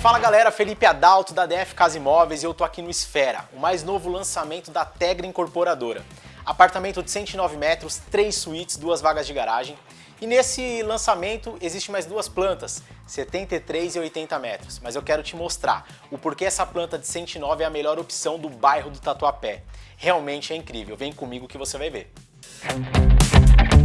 Fala galera, Felipe Adalto da DF Casa Imóveis e eu tô aqui no Esfera, o mais novo lançamento da Tegra Incorporadora. Apartamento de 109 metros, 3 suítes, duas vagas de garagem. E nesse lançamento existe mais duas plantas, 73 e 80 metros. Mas eu quero te mostrar o porquê essa planta de 109 é a melhor opção do bairro do Tatuapé. Realmente é incrível, vem comigo que você vai ver. Música